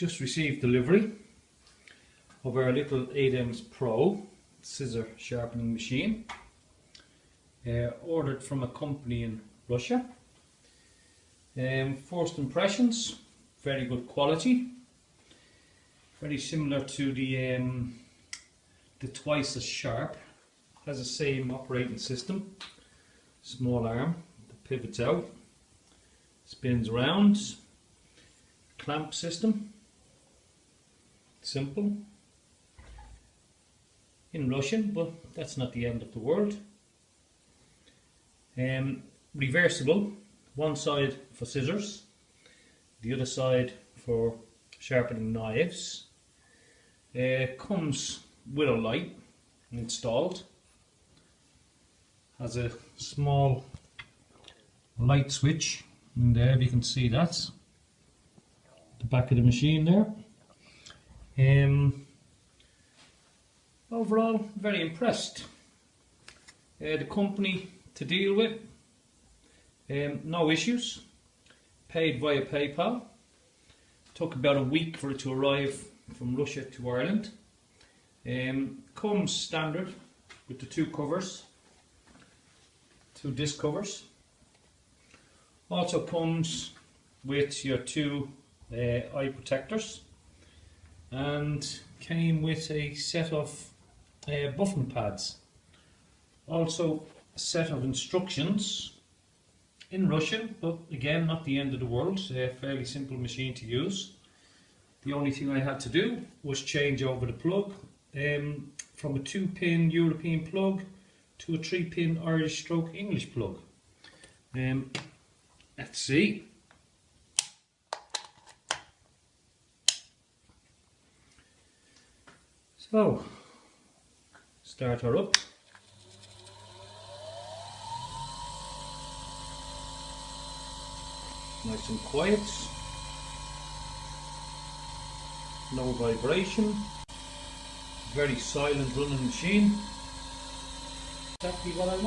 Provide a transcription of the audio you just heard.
just received delivery of our little 8Ms Pro scissor sharpening machine uh, ordered from a company in Russia. Um, first impressions very good quality. Very similar to the um, the twice as sharp. Has the same operating system. Small arm pivots out spins around. Clamp system simple. In Russian but that's not the end of the world. Um, reversible. One side for scissors the other side for sharpening knives. Uh, comes with a light installed. Has a small light switch in there if you can see that. The back of the machine there um, overall very impressed. Uh, the company to deal with. Um, no issues. Paid via PayPal. Took about a week for it to arrive from Russia to Ireland. Um, comes standard with the two covers. Two disc covers. Also comes with your two uh, eye protectors and came with a set of uh, buffing pads. Also a set of instructions in Russian, but again not the end of the world, a fairly simple machine to use. The only thing I had to do was change over the plug um, from a 2 pin European plug to a 3 pin Irish stroke English plug. Um, let's see. So, start her up. Nice and quiet. No vibration. Very silent running machine. Exactly what I want.